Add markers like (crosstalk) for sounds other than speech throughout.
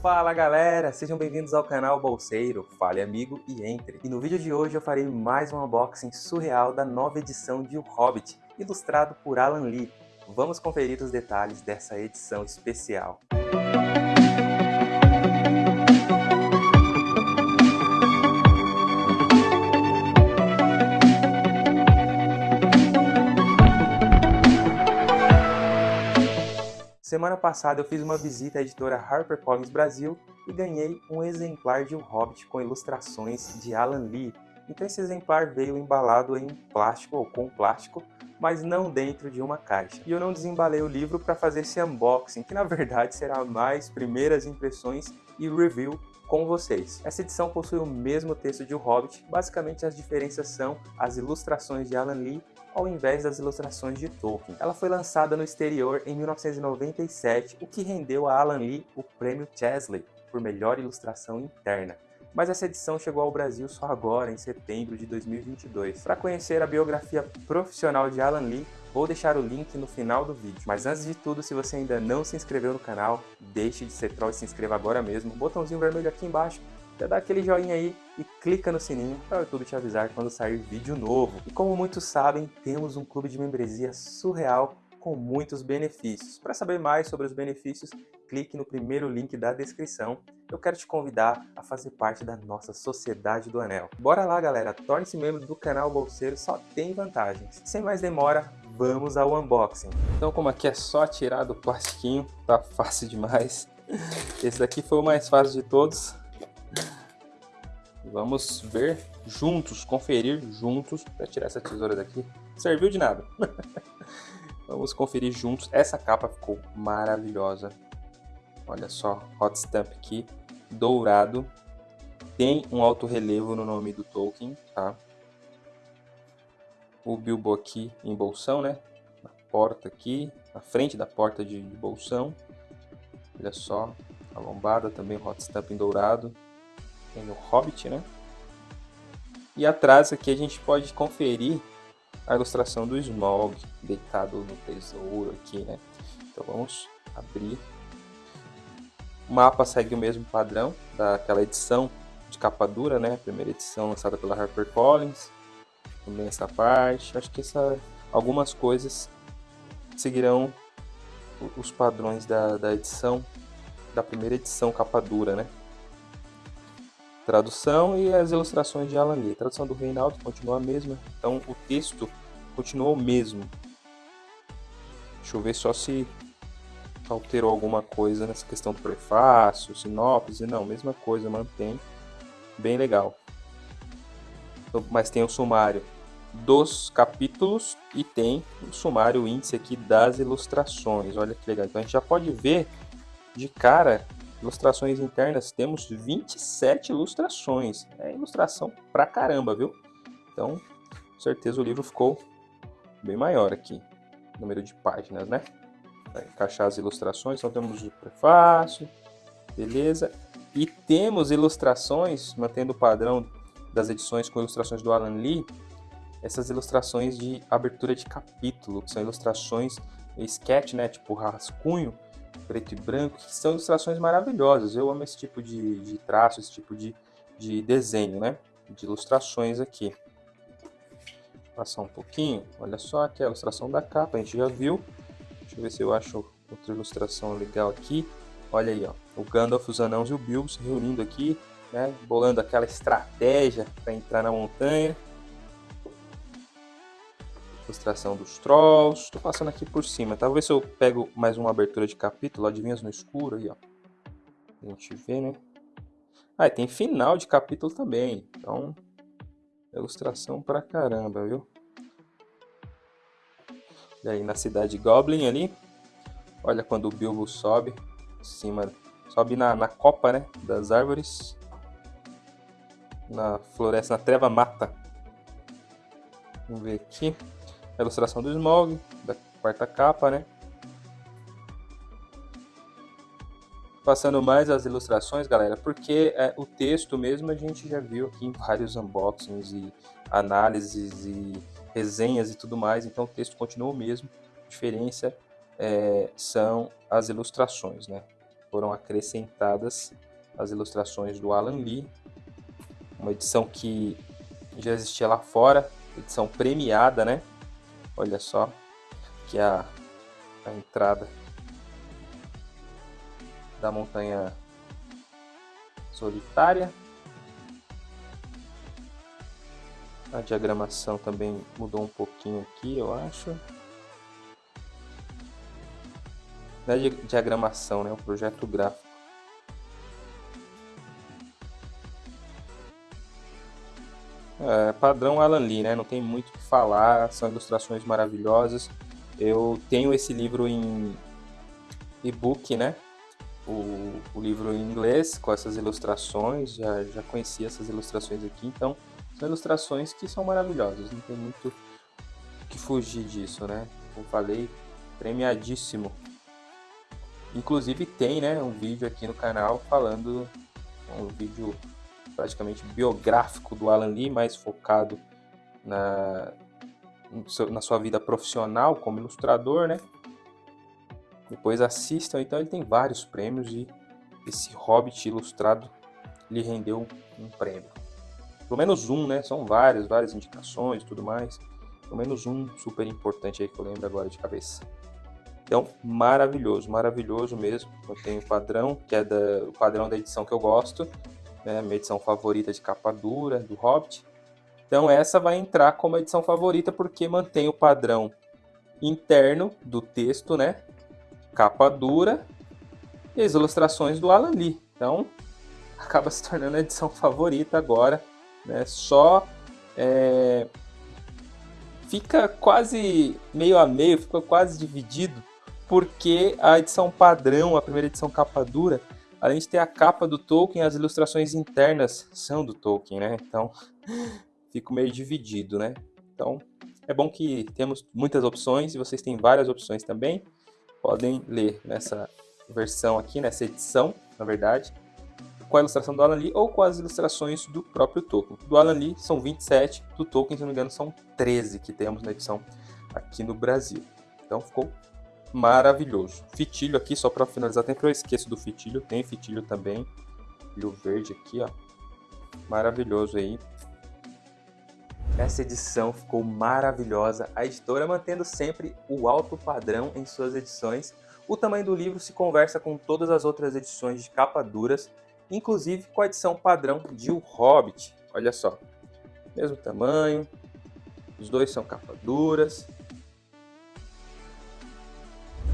Fala galera, sejam bem-vindos ao canal Bolseiro, fale amigo e entre. E no vídeo de hoje eu farei mais um unboxing surreal da nova edição de O Hobbit, ilustrado por Alan Lee. Vamos conferir os detalhes dessa edição especial. Semana passada eu fiz uma visita à editora HarperCollins Brasil e ganhei um exemplar de O Hobbit com ilustrações de Alan Lee. Então esse exemplar veio embalado em plástico ou com plástico, mas não dentro de uma caixa. E eu não desembalei o livro para fazer esse unboxing, que na verdade será mais primeiras impressões e review com vocês. Essa edição possui o mesmo texto de O Hobbit, basicamente as diferenças são as ilustrações de Alan Lee ao invés das ilustrações de Tolkien. Ela foi lançada no exterior em 1997, o que rendeu a Alan Lee o prêmio Chesley por melhor ilustração interna. Mas essa edição chegou ao Brasil só agora, em setembro de 2022. Para conhecer a biografia profissional de Alan Lee, vou deixar o link no final do vídeo. Mas antes de tudo, se você ainda não se inscreveu no canal, deixe de ser troll e se inscreva agora mesmo. Botãozinho vermelho aqui embaixo já dá aquele joinha aí e clica no sininho para o YouTube te avisar quando sair vídeo novo. E como muitos sabem, temos um clube de membresia surreal com muitos benefícios. Para saber mais sobre os benefícios, clique no primeiro link da descrição. Eu quero te convidar a fazer parte da nossa Sociedade do Anel. Bora lá, galera! Torne-se membro do canal Bolseiro, só tem vantagens. Sem mais demora, vamos ao unboxing. Então, como aqui é só tirar do plastiquinho, tá fácil demais. Esse daqui foi o mais fácil de todos. Vamos ver juntos, conferir juntos. Para tirar essa tesoura daqui, serviu de nada. (laughs) Vamos conferir juntos. Essa capa ficou maravilhosa. Olha só, hot stamp aqui, dourado. Tem um alto relevo no nome do Tolkien, tá? O Bilbo aqui em bolsão, né? Na porta aqui, na frente da porta de bolsão. Olha só, a lombada também, hot stamp em dourado tem o Hobbit, né? E atrás aqui a gente pode conferir a ilustração do Smaug deitado no tesouro aqui, né? Então vamos abrir. O mapa segue o mesmo padrão daquela edição de capa dura, né? Primeira edição lançada pela HarperCollins. Também essa parte. Acho que essa, algumas coisas seguirão os padrões da, da edição, da primeira edição capa dura, né? Tradução e as ilustrações de Alan Lee. A tradução do Reinaldo continua a mesma, então o texto continua o mesmo. Deixa eu ver só se alterou alguma coisa nessa questão do prefácio, sinopse, não, mesma coisa, mantém. Bem legal. Então, mas tem o sumário dos capítulos e tem o sumário o índice aqui das ilustrações. Olha que legal. Então a gente já pode ver de cara Ilustrações internas, temos 27 ilustrações. É ilustração pra caramba, viu? Então, com certeza o livro ficou bem maior aqui. Número de páginas, né? Vai encaixar as ilustrações. Então temos o prefácio, beleza? E temos ilustrações, mantendo o padrão das edições com ilustrações do Alan Lee, essas ilustrações de abertura de capítulo, que são ilustrações sketch, né, tipo rascunho, preto e branco, que são ilustrações maravilhosas. Eu amo esse tipo de, de traço, esse tipo de, de desenho, né? De ilustrações aqui. Vou passar um pouquinho. Olha só aqui a ilustração da capa, a gente já viu. Deixa eu ver se eu acho outra ilustração legal aqui. Olha aí, ó, o Gandalf, os Anãos e o Bilbo se reunindo aqui, né? Bolando aquela estratégia para entrar na montanha ilustração dos trolls. Estou passando aqui por cima. Talvez se eu pego mais uma abertura de capítulo, adivinhas no escuro aí, ó. A gente vê, né? Ah, e tem final de capítulo também. Então, ilustração pra caramba, viu? E aí na cidade Goblin ali. Olha quando o Bilbo sobe cima, sobe na, na copa, né, das árvores. Na floresta, na treva mata. Vamos ver aqui a ilustração do Smog, da quarta capa, né? Passando mais as ilustrações, galera, porque é, o texto mesmo a gente já viu aqui em vários unboxings e análises e resenhas e tudo mais, então o texto continua o mesmo, a diferença é, são as ilustrações, né? foram acrescentadas as ilustrações do Alan Lee, uma edição que já existia lá fora, edição premiada, né? Olha só, que é a, a entrada da montanha solitária. A diagramação também mudou um pouquinho aqui, eu acho. Não é diagramação, né? Um projeto gráfico. É, padrão Alan Lee, né? Não tem muito o que falar, são ilustrações maravilhosas. Eu tenho esse livro em e-book, né? O, o, livro em inglês com essas ilustrações, já, já conheci essas ilustrações aqui, então são ilustrações que são maravilhosas, não tem muito que fugir disso, né? Como falei, premiadíssimo. Inclusive tem, né, um vídeo aqui no canal falando, um vídeo praticamente biográfico do Alan Lee, mais focado na, na sua vida profissional como ilustrador, né? Depois assistam, então ele tem vários prêmios e esse Hobbit ilustrado lhe rendeu um prêmio. Pelo menos um, né? São vários, várias indicações e tudo mais. Pelo menos um super importante aí que eu lembro agora de cabeça. Então, maravilhoso, maravilhoso mesmo. Eu tenho o padrão, que é da, o padrão da edição que eu gosto né, minha edição favorita de capa dura do Hobbit. Então essa vai entrar como edição favorita porque mantém o padrão interno do texto, né? Capa dura e as ilustrações do Alan Lee. Então (laughs) acaba se tornando a edição favorita agora, né? Só é... fica quase meio a meio, fica quase dividido porque a edição padrão, a primeira edição capa dura, Além de ter a capa do Tolkien, as ilustrações internas são do Tolkien, né? Então, (laughs) fico meio dividido, né? Então, é bom que temos muitas opções e vocês têm várias opções também. Podem ler nessa versão aqui, nessa edição, na verdade, com a ilustração do Alan Lee ou com as ilustrações do próprio Tolkien. Do Alan Lee são 27, do Tolkien, se não me engano, são 13 que temos na edição aqui no Brasil. Então ficou maravilhoso. Fitilho aqui, só para finalizar, sempre eu esqueço do fitilho, tem fitilho também. Fitilho verde aqui, ó. Maravilhoso aí. Essa edição ficou maravilhosa, a editora mantendo sempre o alto padrão em suas edições. O tamanho do livro se conversa com todas as outras edições de capa duras, inclusive com a edição padrão de O Hobbit. Olha só, mesmo tamanho, os dois são capa duras,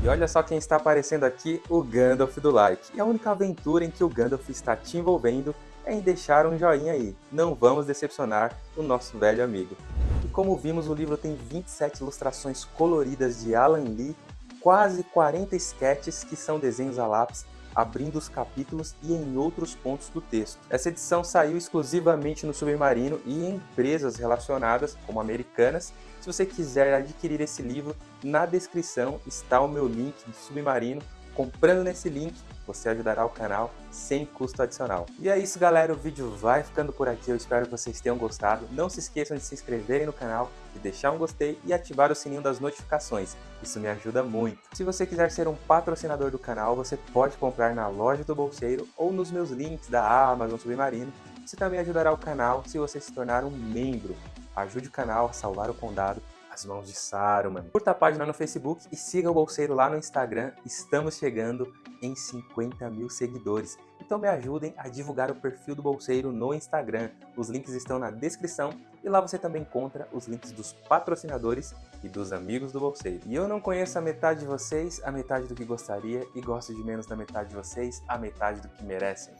e olha só quem está aparecendo aqui, o Gandalf do like. E a única aventura em que o Gandalf está te envolvendo é em deixar um joinha aí. Não vamos decepcionar o nosso velho amigo. E como vimos, o livro tem 27 ilustrações coloridas de Alan Lee, quase 40 sketches que são desenhos a lápis abrindo os capítulos e em outros pontos do texto. Essa edição saiu exclusivamente no Submarino e em empresas relacionadas, como Americanas. Se você quiser adquirir esse livro, na descrição está o meu link do Submarino. Comprando nesse link, você ajudará o canal sem custo adicional. E é isso galera, o vídeo vai ficando por aqui, eu espero que vocês tenham gostado. Não se esqueçam de se inscreverem no canal, de deixar um gostei e ativar o sininho das notificações, isso me ajuda muito. Se você quiser ser um patrocinador do canal, você pode comprar na loja do Bolseiro ou nos meus links da Amazon Submarino. Isso também ajudará o canal se você se tornar um membro. Ajude o canal a salvar o condado as mãos de Saruman. Curta a página no Facebook e siga o Bolseiro lá no Instagram. Estamos chegando em 50 mil seguidores. Então me ajudem a divulgar o perfil do Bolseiro no Instagram. Os links estão na descrição e lá você também encontra os links dos patrocinadores e dos amigos do Bolseiro. E eu não conheço a metade de vocês, a metade do que gostaria, e gosto de menos da metade de vocês, a metade do que merecem.